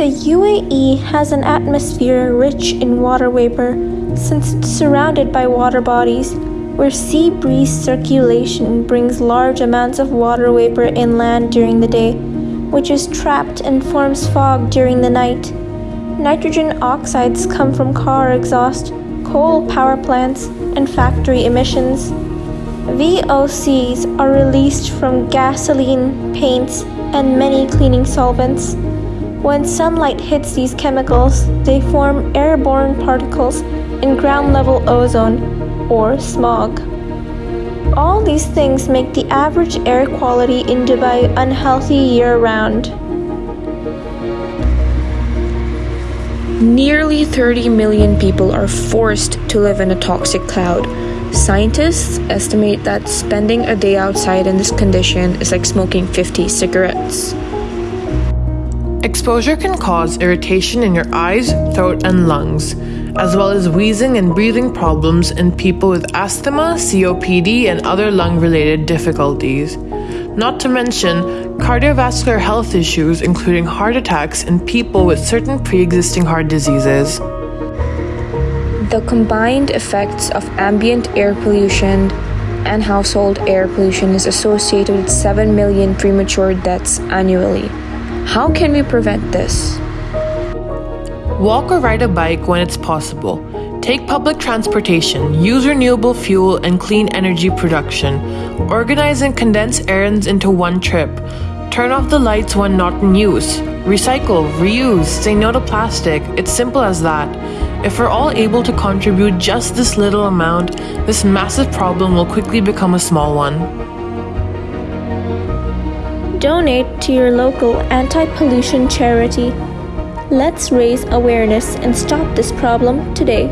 The UAE has an atmosphere rich in water vapor since it's surrounded by water bodies, where sea breeze circulation brings large amounts of water vapor inland during the day, which is trapped and forms fog during the night. Nitrogen oxides come from car exhaust, coal power plants, and factory emissions. VOCs are released from gasoline, paints, and many cleaning solvents. When sunlight hits these chemicals, they form airborne particles in ground level ozone, or smog. All these things make the average air quality in Dubai unhealthy year round. Nearly 30 million people are forced to live in a toxic cloud. Scientists estimate that spending a day outside in this condition is like smoking 50 cigarettes. Exposure can cause irritation in your eyes, throat, and lungs, as well as wheezing and breathing problems in people with asthma, COPD, and other lung related difficulties. Not to mention cardiovascular health issues, including heart attacks in people with certain pre existing heart diseases. The combined effects of ambient air pollution and household air pollution is associated with 7 million premature deaths annually. How can we prevent this? Walk or ride a bike when it's possible. Take public transportation, use renewable fuel and clean energy production. Organize and condense errands into one trip. Turn off the lights when not in use. Recycle, reuse, say no to plastic. It's simple as that. If we're all able to contribute just this little amount, this massive problem will quickly become a small one. Donate to your local anti pollution charity. Let's raise awareness and stop this problem today.